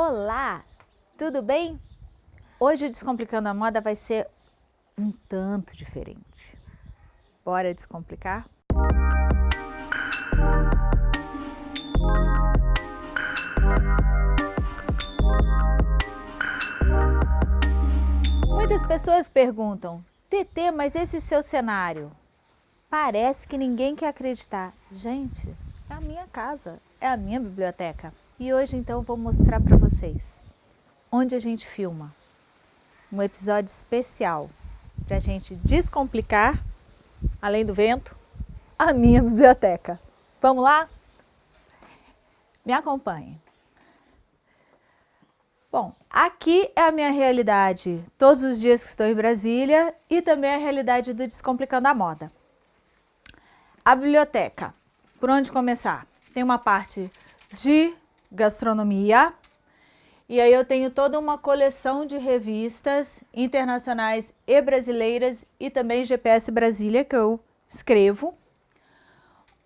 Olá, tudo bem? Hoje o Descomplicando a Moda vai ser um tanto diferente. Bora descomplicar? Muitas pessoas perguntam, TT, mas esse seu cenário, parece que ninguém quer acreditar. Gente, é a minha casa, é a minha biblioteca. E hoje então vou mostrar para vocês onde a gente filma. Um episódio especial para a gente descomplicar, além do vento, a minha biblioteca. Vamos lá? Me acompanhe. Bom, aqui é a minha realidade todos os dias que estou em Brasília e também a realidade do Descomplicando a Moda. A biblioteca, por onde começar? Tem uma parte de gastronomia, e aí eu tenho toda uma coleção de revistas internacionais e brasileiras e também GPS Brasília que eu escrevo.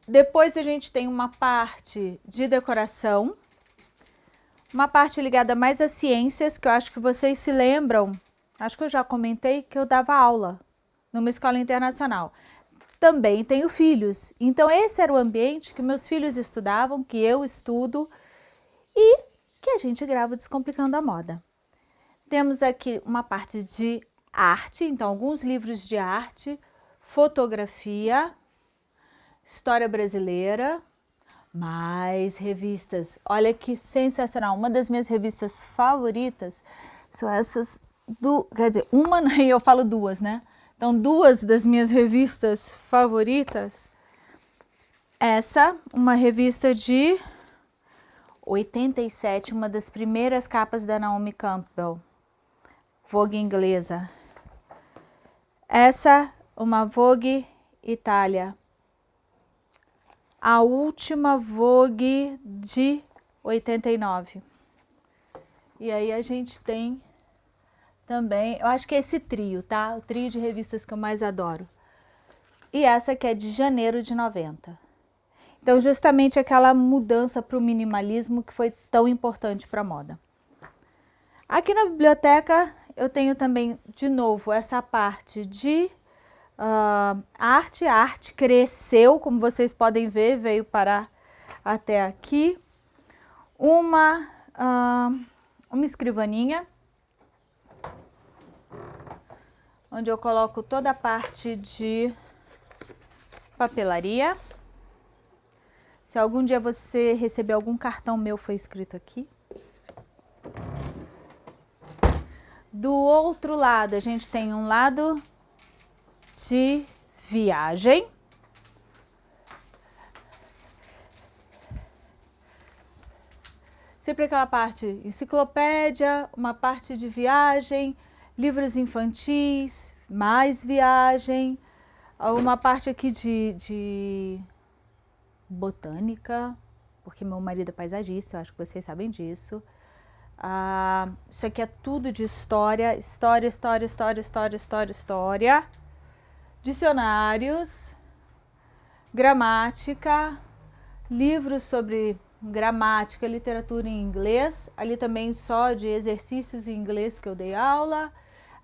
Depois a gente tem uma parte de decoração, uma parte ligada mais às ciências, que eu acho que vocês se lembram, acho que eu já comentei que eu dava aula numa escola internacional. Também tenho filhos, então esse era o ambiente que meus filhos estudavam, que eu estudo e que a gente grava Descomplicando a Moda. Temos aqui uma parte de arte, então alguns livros de arte, fotografia, história brasileira, mais revistas. Olha que sensacional! Uma das minhas revistas favoritas são essas do, quer dizer, uma e eu falo duas, né? Então, duas das minhas revistas favoritas. Essa, uma revista de 87, uma das primeiras capas da Naomi Campbell, Vogue inglesa. Essa, uma Vogue Itália, a última Vogue de 89. E aí a gente tem também, eu acho que é esse trio, tá? O trio de revistas que eu mais adoro. E essa que é de janeiro de 90. Então, justamente aquela mudança para o minimalismo que foi tão importante para a moda. Aqui na biblioteca eu tenho também, de novo, essa parte de uh, arte. A arte cresceu, como vocês podem ver, veio parar até aqui. Uma, uh, uma escrivaninha, onde eu coloco toda a parte de papelaria. Se algum dia você receber algum cartão meu, foi escrito aqui. Do outro lado, a gente tem um lado de viagem. Sempre aquela parte enciclopédia, uma parte de viagem, livros infantis, mais viagem, uma parte aqui de, de botânica, porque meu marido é paisagista, eu acho que vocês sabem disso. Ah, isso aqui é tudo de história, história, história, história, história, história, história. Dicionários, gramática, livros sobre gramática, literatura em inglês. Ali também só de exercícios em inglês que eu dei aula.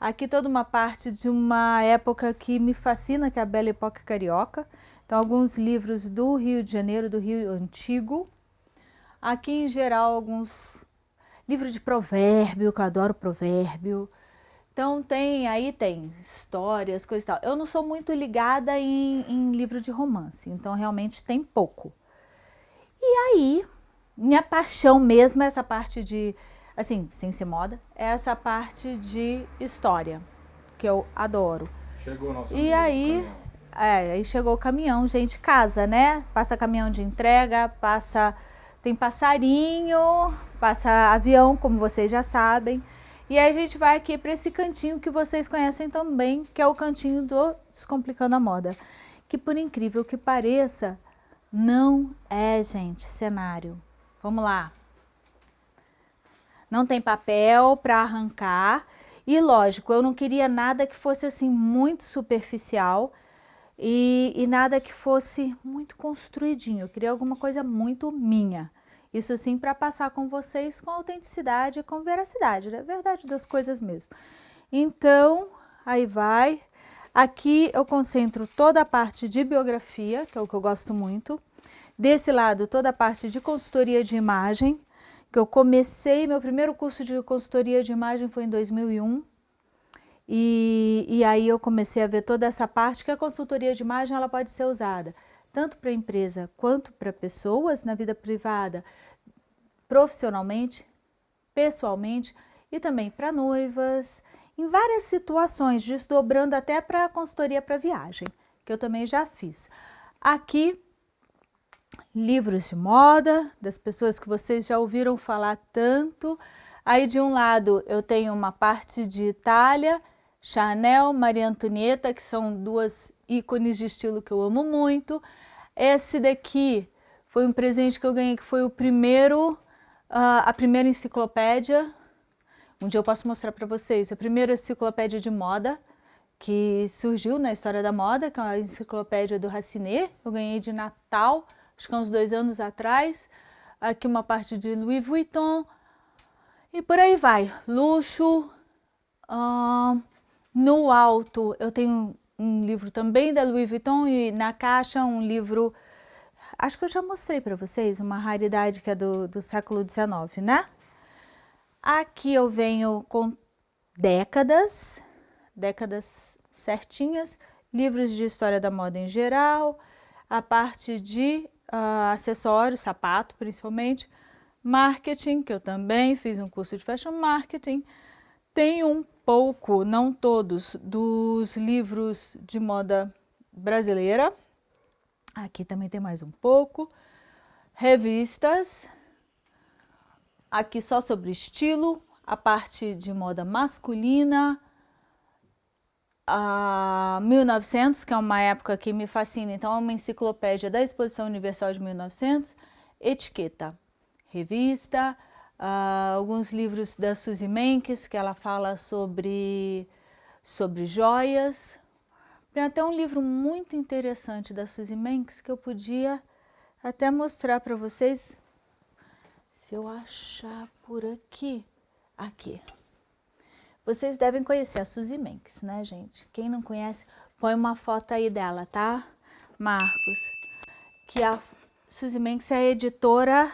Aqui toda uma parte de uma época que me fascina, que é a Bela Época Carioca. Então, alguns livros do Rio de Janeiro, do Rio Antigo. Aqui, em geral, alguns livros de provérbio, que eu adoro provérbio. Então, tem aí tem histórias, coisas e tal. Eu não sou muito ligada em, em livro de romance, então realmente tem pouco. E aí, minha paixão mesmo é essa parte de, assim, sem ser moda, é essa parte de história, que eu adoro. Chegou nosso E aí, é, aí chegou o caminhão, gente, casa, né? Passa caminhão de entrega, passa tem passarinho, passa avião, como vocês já sabem. E aí a gente vai aqui para esse cantinho que vocês conhecem também, que é o cantinho do Descomplicando a Moda. Que por incrível que pareça, não é, gente, cenário. Vamos lá. Não tem papel para arrancar. E lógico, eu não queria nada que fosse assim muito superficial e, e nada que fosse muito construidinho. Eu queria alguma coisa muito minha. Isso sim para passar com vocês com autenticidade e com veracidade, é verdade das coisas mesmo. Então, aí vai. Aqui eu concentro toda a parte de biografia, que é o que eu gosto muito. Desse lado, toda a parte de consultoria de imagem, que eu comecei, meu primeiro curso de consultoria de imagem foi em 2001. E, e aí eu comecei a ver toda essa parte que a consultoria de imagem ela pode ser usada tanto para empresa quanto para pessoas na vida privada, profissionalmente, pessoalmente e também para noivas, em várias situações, desdobrando até para a consultoria para viagem, que eu também já fiz. Aqui, livros de moda, das pessoas que vocês já ouviram falar tanto. Aí de um lado eu tenho uma parte de Itália, Chanel, Maria Antonieta, que são duas ícones de estilo que eu amo muito. Esse daqui foi um presente que eu ganhei, que foi o primeiro, uh, a primeira enciclopédia. Um dia eu posso mostrar para vocês. A primeira enciclopédia de moda que surgiu na história da moda, que é a enciclopédia do Racinet. Eu ganhei de Natal, acho que há uns dois anos atrás. Aqui uma parte de Louis Vuitton. E por aí vai. Luxo. Uh, no alto eu tenho um livro também da Louis Vuitton e na caixa um livro, acho que eu já mostrei para vocês, uma raridade que é do, do século XIX, né? Aqui eu venho com décadas, décadas certinhas, livros de história da moda em geral, a parte de uh, acessórios, sapato principalmente, marketing, que eu também fiz um curso de fashion marketing, tem um pouco, não todos, dos livros de moda brasileira. Aqui também tem mais um pouco. Revistas. Aqui só sobre estilo, a parte de moda masculina. A 1900, que é uma época que me fascina, então é uma enciclopédia da Exposição Universal de 1900. Etiqueta, revista, uh, alguns livros da Suzy Menkes, que ela fala sobre, sobre joias. Tem até um livro muito interessante da Suzy Menkes que eu podia até mostrar para vocês, se eu achar por aqui. Aqui. Vocês devem conhecer a Suzy Menkes, né, gente? Quem não conhece, põe uma foto aí dela, tá? Marcos. Que a Suzy Menkes é a editora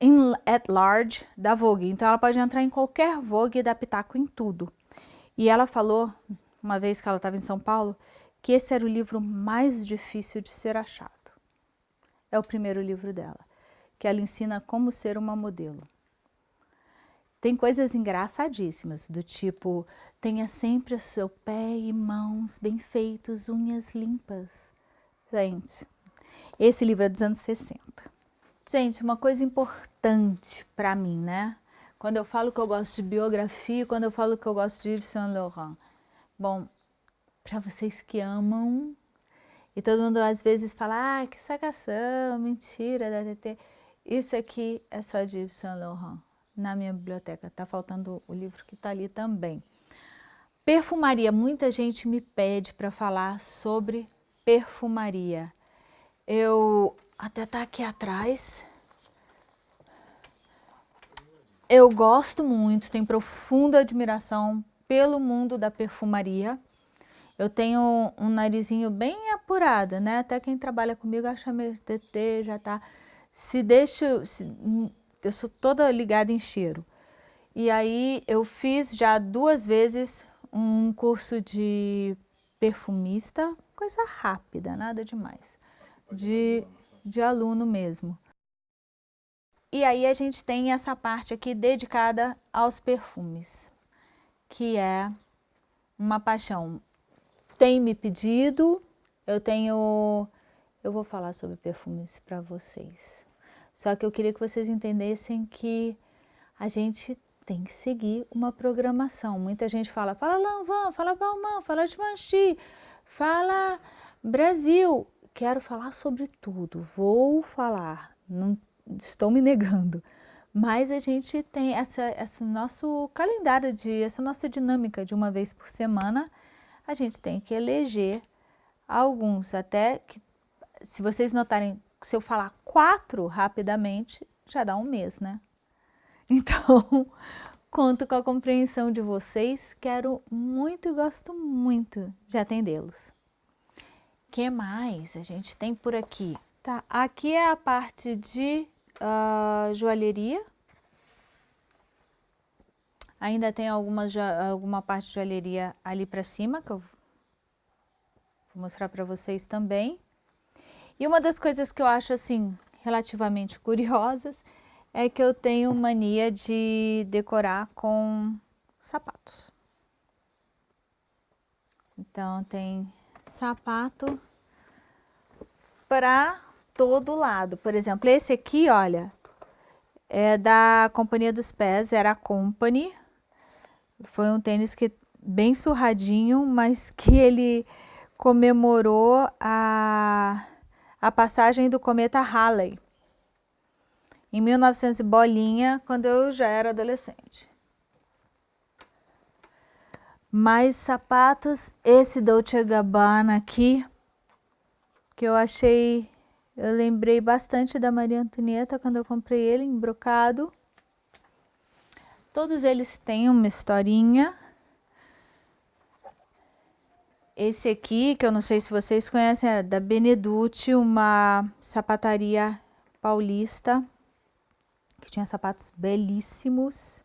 in, at large da Vogue. Então ela pode entrar em qualquer Vogue e dar pitaco em tudo. E ela falou, uma vez que ela estava em São Paulo, que esse era o livro mais difícil de ser achado. É o primeiro livro dela, que ela ensina como ser uma modelo. Tem coisas engraçadíssimas, do tipo, tenha sempre o seu pé e mãos bem feitos, unhas limpas. Gente, esse livro é dos anos 60. Gente, uma coisa importante para mim, né? Quando eu falo que eu gosto de biografia, quando eu falo que eu gosto de Yves Saint Laurent. Bom, para vocês que amam, e todo mundo às vezes fala, ah, que sacação, mentira da TT. Isso aqui é só de Yves Saint Laurent, na minha biblioteca. Tá faltando o livro que tá ali também. Perfumaria, muita gente me pede para falar sobre perfumaria. Eu até tá aqui atrás. Eu gosto muito, tenho profunda admiração pelo mundo da perfumaria. Eu tenho um narizinho bem apurado, né? Até quem trabalha comigo acha meu TT já tá... Se deixa... Se, eu sou toda ligada em cheiro. E aí eu fiz já duas vezes um curso de perfumista, coisa rápida, nada demais. De de aluno mesmo. E aí a gente tem essa parte aqui dedicada aos perfumes, que é uma paixão. Tem me pedido, eu tenho... Eu vou falar sobre perfumes para vocês. Só que eu queria que vocês entendessem que a gente tem que seguir uma programação. Muita gente fala, fala Lanvin, fala Balmain, fala Givenchy, fala Brasil quero falar sobre tudo, vou falar, não estou me negando, mas a gente tem essa, esse nosso calendário, de, essa nossa dinâmica de uma vez por semana, a gente tem que eleger alguns, até que, se vocês notarem, se eu falar quatro rapidamente, já dá um mês, né? Então, conto com a compreensão de vocês. Quero muito e gosto muito de atendê-los. Que mais a gente tem por aqui? Tá, aqui é a parte de uh, joalheria. Ainda tem algumas, alguma parte de joalheria ali para cima, que eu vou mostrar para vocês também. E uma das coisas que eu acho assim relativamente curiosas é que eu tenho mania de decorar com sapatos. Então tem sapato para todo lado. Por exemplo, esse aqui, olha, é da Companhia dos Pés, era a Company. Foi um tênis que bem surradinho, mas que ele comemorou a, a passagem do cometa Halley em 1900 bolinha, quando eu já era adolescente. Mais sapatos, esse Dolce Gabbana aqui, que eu achei, eu lembrei bastante da Maria Antonieta quando eu comprei ele em brocado. Todos eles têm uma historinha. Esse aqui, que eu não sei se vocês conhecem, é da Beneducci, uma sapataria paulista que tinha sapatos belíssimos.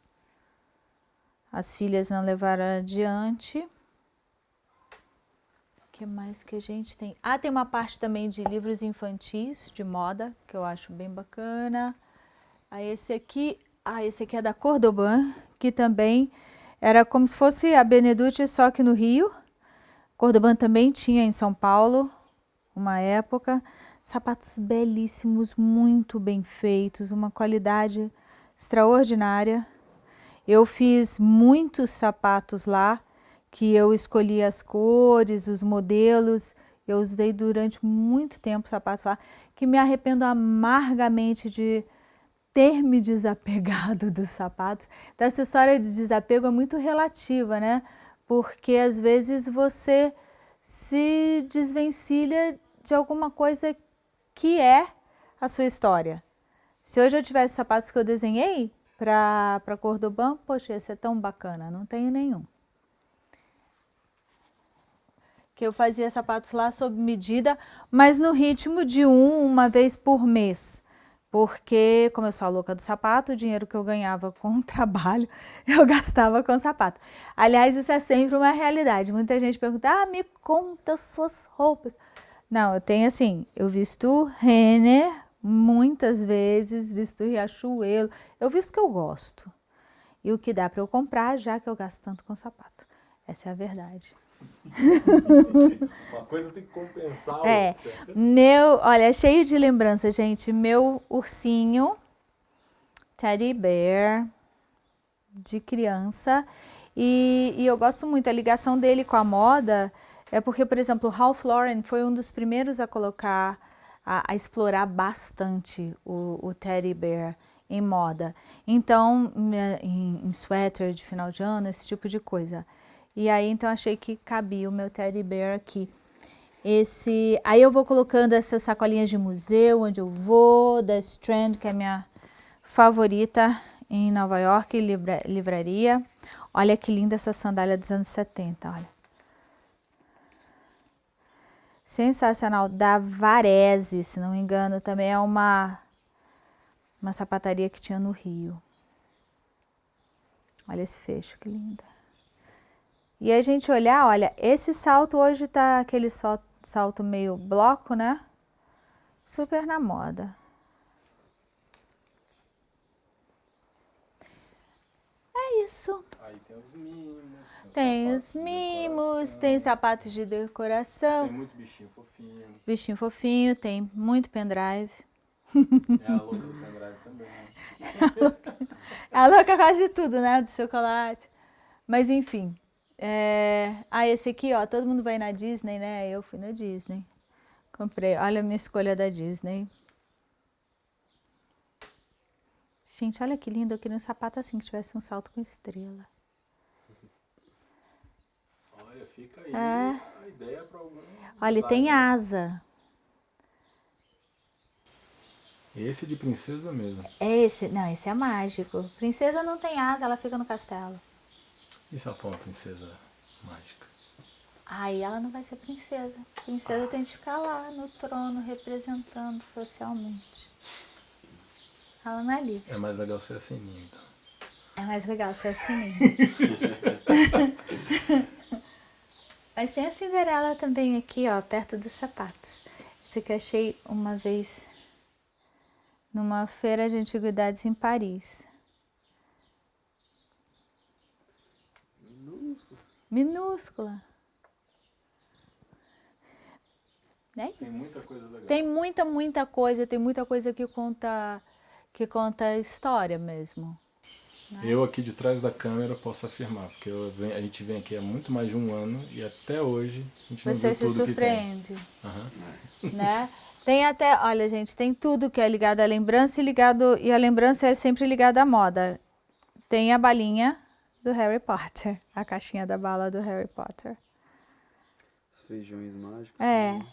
As filhas não levaram adiante. Que mais que a gente tem? Ah, tem uma parte também de livros infantis, de moda, que eu acho bem bacana. Ah, esse aqui, ah, esse aqui é da Cordoban, que também era como se fosse a Beneducci, só que no Rio. Cordoban também tinha em São Paulo, uma época. Sapatos belíssimos, muito bem feitos, uma qualidade extraordinária. Eu fiz muitos sapatos lá, que eu escolhi as cores, os modelos. Eu usei durante muito tempo sapatos lá, que me arrependo amargamente de ter me desapegado dos sapatos. Então, essa história de desapego é muito relativa, né? Porque às vezes você se desvencilha de alguma coisa que é a sua história. Se hoje eu tivesse sapatos que eu desenhei para Cordoban, poxa, ia ser tão bacana, não tenho nenhum. Que eu fazia sapatos lá sob medida, mas no ritmo de um, uma vez por mês. Porque, como eu sou a louca do sapato, o dinheiro que eu ganhava com o trabalho, eu gastava com sapato. Aliás, isso é sempre uma realidade. Muita gente pergunta, ah, me conta suas roupas. Não, eu tenho assim, eu visto Renner muitas vezes, visto Riachuelo, eu visto que eu gosto. E o que dá para eu comprar, já que eu gasto tanto com sapato. Essa é a verdade. Uma coisa tem que compensar é, outra. Meu, olha, é cheio de lembrança, gente. Meu ursinho, teddy bear, de criança. E, e eu gosto muito, a ligação dele com a moda é porque, por exemplo, o Ralph Lauren foi um dos primeiros a colocar, a, a explorar bastante o, o, teddy bear em moda. Então, em, em sweater de final de ano, esse tipo de coisa. E aí, então, achei que cabia o meu teddy bear aqui. Esse, aí eu vou colocando essas sacolinhas de museu, onde eu vou, da Strand, que é minha favorita em Nova York, livra, livraria. Olha que linda essa sandália dos anos 70, olha sensacional da Varese, se não me engano, também é uma, uma sapataria que tinha no Rio. Olha esse fecho, que linda. E a gente olhar, olha, esse salto hoje tá aquele salto meio bloco, né? Super na moda. É isso. Aí tem os mimos. Tem os mimos, tem sapatos de decoração. Tem muito bichinho fofinho. Bichinho fofinho, tem muito pendrive. É a louca do pendrive também. é a louca quase de tudo, né? Do chocolate. Mas enfim. É... Ah, esse aqui, ó, todo mundo vai na Disney, né? Eu fui na Disney. Comprei. Olha a minha escolha da Disney. Gente, olha que lindo. Eu queria um sapato assim, que tivesse um salto com estrela. Fica aí é. a ideia para algum. Olha, tem asa. Esse de princesa mesmo. É esse, não, esse é mágico. Princesa não tem asa, ela fica no castelo. E se ela for uma princesa mágica? Aí ela não vai ser princesa. Princesa tem que ficar lá no trono representando socialmente. Ela não é livre. É mais legal ser a sininho, então. É mais legal ser assim. Mas tem a Cinderela também aqui, ó, perto dos sapatos. Esse aqui eu achei uma vez numa feira de antiguidades em Paris. Minúscula. É isso. Tem muita coisa legal. Tem muita, muita coisa, tem muita coisa que conta que conta história mesmo. Eu aqui de trás da câmera posso afirmar, porque venho- a gente vem aqui há muito mais de um ano e até hoje a gente não Você viu se tudo que tem. surpreende, Aham. né? Tem até, olha gente, tem tudo que é ligado à lembrança e ligado e a lembrança é sempre ligada à moda. Tem a balinha do Harry Potter, a caixinha da bala do Harry Potter. Os feijões mágicos. É. também.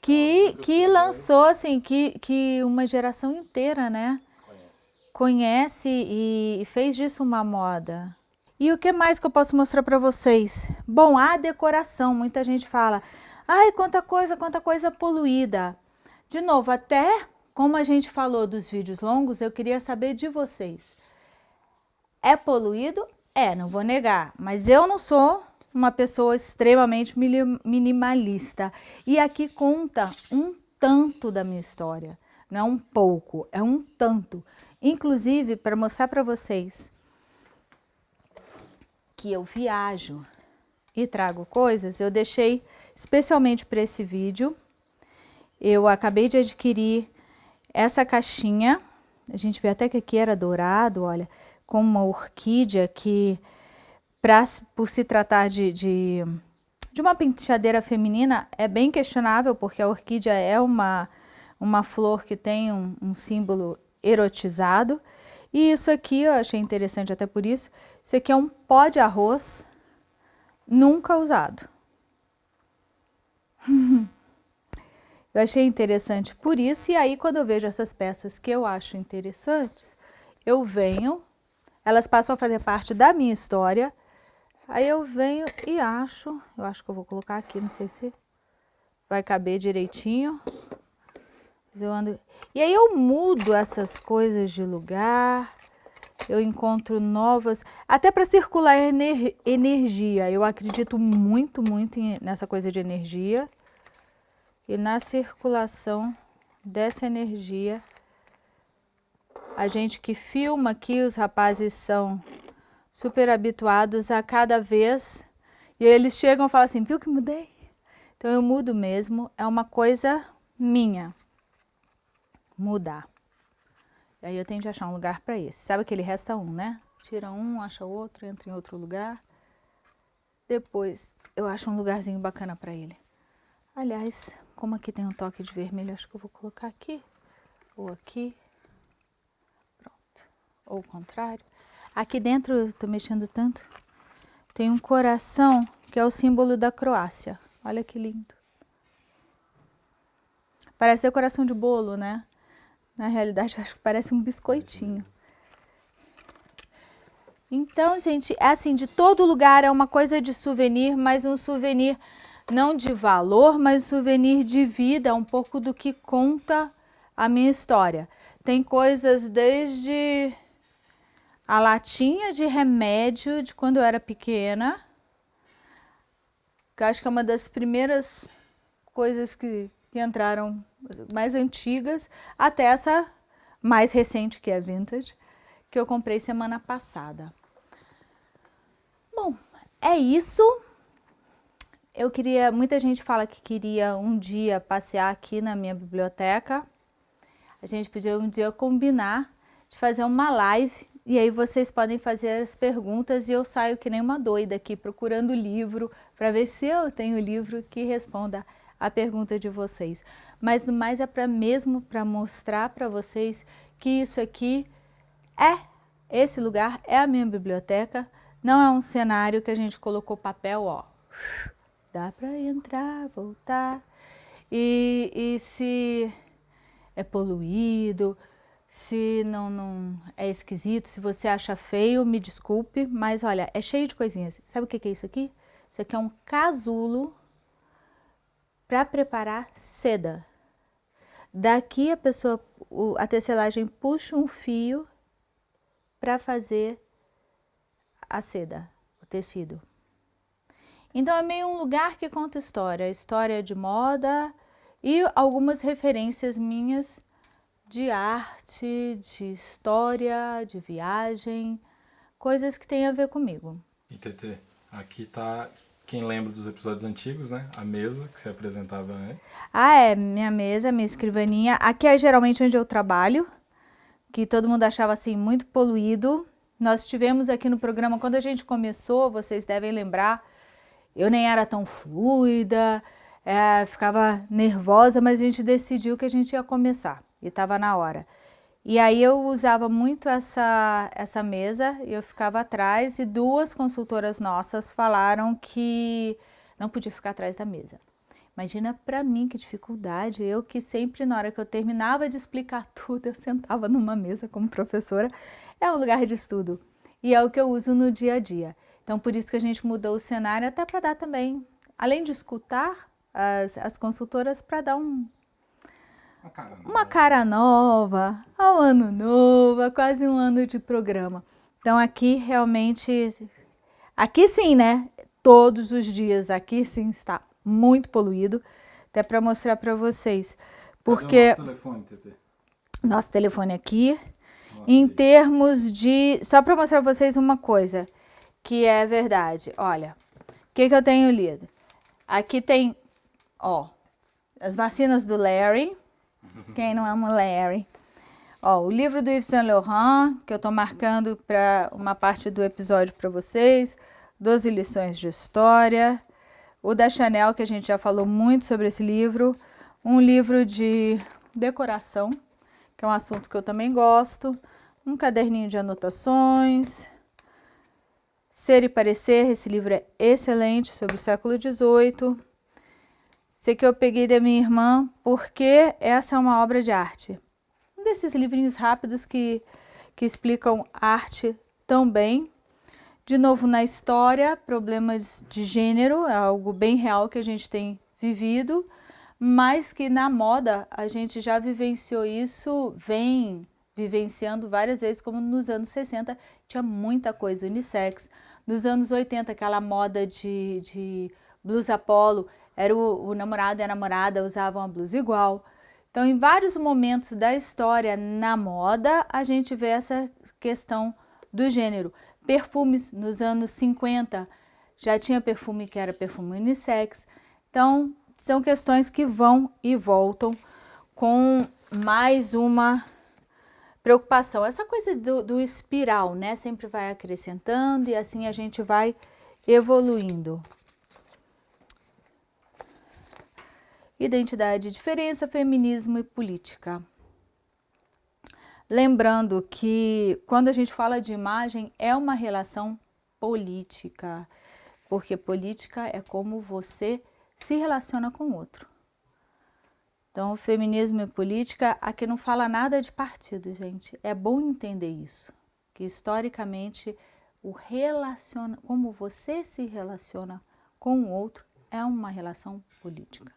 Que, que lançou, assim, que, que uma geração inteira, né? Conhece. Conhece e, e fez disso uma moda. E o que mais que eu posso mostrar para vocês? Bom, a decoração. Muita gente fala, ai, quanta coisa, quanta coisa poluída. De novo, até como a gente falou dos vídeos longos, eu queria saber de vocês. É poluído? É, não vou negar. Mas eu não sou uma pessoa extremamente minimalista. E aqui conta um tanto da minha história. Não é um pouco, é um tanto. Inclusive, para mostrar para vocês que eu viajo e trago coisas, eu deixei especialmente para esse vídeo. Eu acabei de adquirir essa caixinha. A gente vê até que aqui era dourado, olha, com uma orquídea que, pra, por se tratar de, de, de uma penteadeira feminina, é bem questionável, porque a orquídea é uma, uma flor que tem um, um símbolo erotizado. E isso aqui eu achei interessante até por isso. Isso aqui é um pó de arroz nunca usado. Eu achei interessante por isso, e aí quando eu vejo essas peças que eu acho interessantes, eu venho, elas passam a fazer parte da minha história, aí eu venho e acho, eu acho que eu vou colocar aqui, não sei se vai caber direitinho, mas eu ando, e aí eu mudo essas coisas de lugar, eu encontro novas, até para circular ener- energia, eu acredito muito, muito nessa coisa de energia, e na circulação dessa energia, a gente que filma aqui, os rapazes são super habituados a cada vez, e eles chegam e falam assim, viu que mudei? Então eu mudo mesmo, é uma coisa minha, mudar. E aí eu tenho que achar um lugar para esse. Sabe que ele resta um, né? Tira um, acha outro, entra em outro lugar. Depois eu acho um lugarzinho bacana para ele. Aliás, como aqui tem um toque de vermelho, acho que eu vou colocar aqui ou aqui. Ou o contrário. Aqui dentro, eu tô mexendo tanto, tem um coração que é o símbolo da Croácia. Olha que lindo. Parece decoração de bolo, né? Na realidade, acho que parece um biscoitinho. Então, gente, é assim, de todo lugar é uma coisa de souvenir, mas um souvenir não de valor, mas um souvenir de vida, um pouco do que conta a minha história. Tem coisas desde a latinha de remédio de quando eu era pequena, que acho que é uma das primeiras coisas que, que entraram mais antigas, até essa mais recente, que é vintage, que eu comprei semana passada. Bom, é isso. Eu queria, muita gente fala que queria um dia passear aqui na minha biblioteca. A gente podia um dia combinar de fazer uma live e aí vocês podem fazer as perguntas e eu saio que nem uma doida aqui procurando livro para ver se eu tenho livro que responda a pergunta de vocês. Mas no mais é para mesmo para mostrar para vocês que isso aqui é esse lugar é a minha biblioteca, não é um cenário que a gente colocou papel, ó. Dá para entrar, voltar. E, e se é poluído, se não, não é esquisito, se você acha feio, me desculpe, mas olha, é cheio de coisinhas. Sabe o que é isso aqui? Isso aqui é um casulo para preparar seda. Daqui a pessoa, a tecelagem puxa um fio para fazer a seda, o tecido. Então é meio um lugar que conta história, história de moda e algumas referências minhas de arte, de história, de viagem, coisas que têm a ver comigo. E TT, aqui tá quem lembra dos episódios antigos, né? A mesa que você apresentava antes. Ah, é, minha mesa, minha escrivaninha. Aqui é geralmente onde eu trabalho, que todo mundo achava assim muito poluído. Nós tivemos aqui no programa, quando a gente começou, vocês devem lembrar, eu nem era tão fluida, é, ficava nervosa, mas a gente decidiu que a gente ia começar e estava na hora. E aí eu usava muito essa, essa mesa, eu ficava atrás e duas consultoras nossas falaram que não podia ficar atrás da mesa. Imagina para mim que dificuldade, eu que sempre na hora que eu terminava de explicar tudo, eu sentava numa mesa como professora, é um lugar de estudo e é o que eu uso no dia a dia. Então por isso que a gente mudou o cenário até para dar também, além de escutar as, as consultoras, para dar um, uma cara nova. Uma cara nova, ao ano novo, quase um ano de programa. Então aqui realmente, aqui sim, né? Todos os dias aqui sim está muito poluído. Até para mostrar para vocês. Porque nosso telefone, TT? Nosso telefone aqui. Nossa, em termos de... Só para mostrar para vocês uma coisa que é verdade. Olha, o que, que eu tenho lido? Aqui tem, ó, as vacinas do Larry, quem não ama Larry? Ó, o livro do Yves Saint Laurent, que eu estou marcando para uma parte do episódio para vocês, 12 lições de história, o da Chanel, que a gente já falou muito sobre esse livro, um livro de decoração, que é um assunto que eu também gosto, um caderninho de anotações, Ser e Parecer, esse livro é excelente, sobre o século XVIII, esse aqui eu peguei da minha irmã porque essa é uma obra de arte. Um desses livrinhos rápidos que, que explicam arte tão bem. De novo, na história, problemas de gênero, é algo bem real que a gente tem vivido, mas que na moda a gente já vivenciou isso, vem vivenciando várias vezes, como nos anos 60 tinha muita coisa unissex. Nos anos 80, aquela moda de, de blusa polo, era o, o namorado e a namorada usavam a blusa igual. Então, em vários momentos da história na moda, a gente vê essa questão do gênero. Perfumes nos anos 50, já tinha perfume que era perfume unissex. Então, são questões que vão e voltam com mais uma preocupação. Essa coisa do, do espiral, né? Sempre vai acrescentando e assim a gente vai evoluindo. Identidade, diferença, feminismo e política. Lembrando que quando a gente fala de imagem, é uma relação política, porque política é como você se relaciona com o outro. Então, feminismo e política, aqui não fala nada de partido, gente. É bom entender isso, que historicamente o relaciona, como você se relaciona com o outro é uma relação política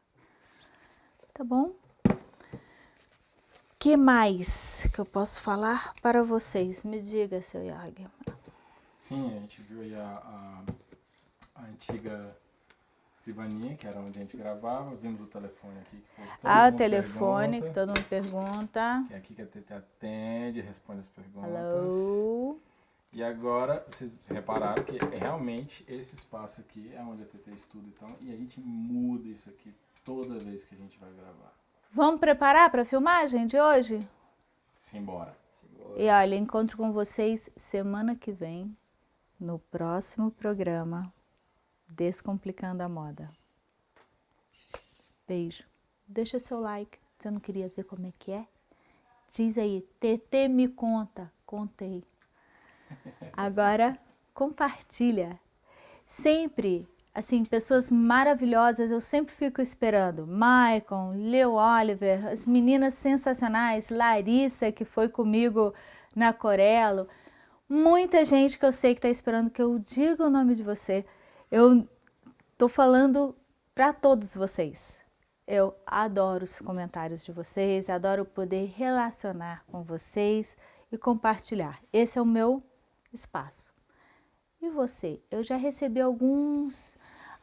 tá bom? que mais que eu posso falar para vocês? Me diga, seu Yag. Sim, a gente viu aí a, a, a, antiga escrivaninha, que era onde a gente gravava. Vimos o telefone aqui. Que ah, o telefone, pergunta, que todo mundo pergunta. Que é aqui que a TT atende, responde as perguntas. Hello. E agora, vocês repararam que realmente esse espaço aqui é onde a TT estuda, então, e a gente muda isso aqui toda vez que a gente vai gravar. Vamos preparar para a filmagem de hoje? Simbora. E olha, encontro com vocês semana que vem no próximo programa Descomplicando a Moda. Beijo. Deixa seu like. Você não queria ver como é que é? Diz aí, TT me conta. Contei. Agora, compartilha. Sempre assim, pessoas maravilhosas, eu sempre fico esperando. Maicon, Leo Oliver, as meninas sensacionais, Larissa, que foi comigo na Corelo, muita gente que eu sei que está esperando que eu diga o nome de você. Eu estou falando para todos vocês. Eu adoro os comentários de vocês, adoro poder relacionar com vocês e compartilhar. Esse é o meu espaço. E você? Eu já recebi alguns,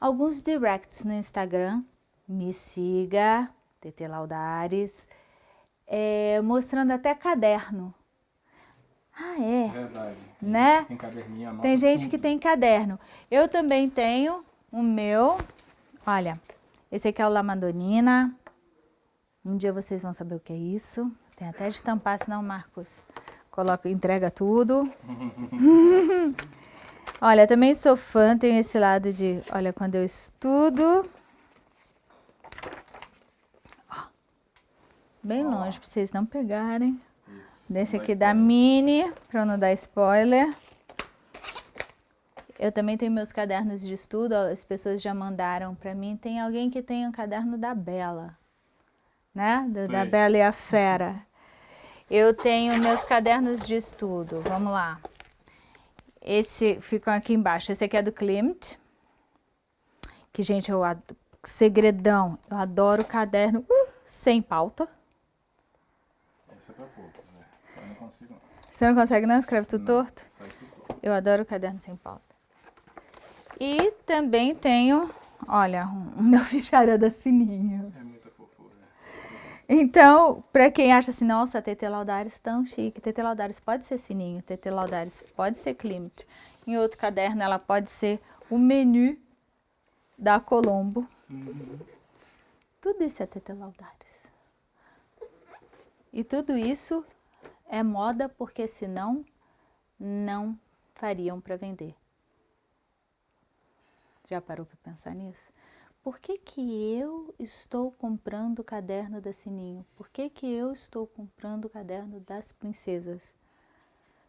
alguns directs no Instagram. Me siga, TT Laudares, é, mostrando até caderno. Ah, é? Verdade. Né? Tem caderninho, anota Tem gente que tem caderno. Eu também tenho o meu. Olha, esse aqui é o Lamadonina. Um dia vocês vão saber o que é isso. Tem até de tampar, senão o Marcos coloca, entrega tudo. olha, também sou fã, tenho esse lado de, olha, quando eu estudo. Ó, bem longe, para vocês não pegarem. Isso. Desse aqui da Mini, para não dar spoiler. Eu também tenho meus cadernos de estudo, as pessoas já mandaram para mim. Tem alguém que tem um caderno da Bela, né? Da. Bela e a Fera. Eu tenho meus cadernos de estudo, vamos lá. Esse ficam aqui embaixo. Esse aqui é do Klimt. Que, gente, eu ad... segredão. Eu adoro caderno uh, sem pauta. Essa é pra poucos, né? Eu não consigo não. Você não consegue não? Escreve tudo torto? Faz tudo. Eu adoro caderno sem pauta. E também tenho, olha, o meu fichário da Sininho. É. Então, para quem acha assim, nossa, TT Laudares tão chique, TT Laudares pode ser Sininho, TT Laudares pode ser Klimt. Em outro caderno ela pode ser o menu da Colombo. Tudo isso é TT Laudares. E tudo isso é moda porque senão não fariam para vender. Já parou para pensar nisso? Por que, que eu estou comprando o caderno da Sininho? Por que, que eu estou comprando o caderno das princesas?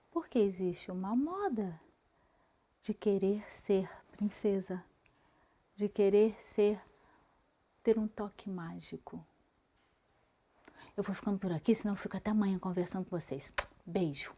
Porque existe uma moda de querer ser princesa, de querer ser, ter um toque mágico. Eu vou ficando por aqui, senão eu fico até amanhã conversando com vocês. Beijo!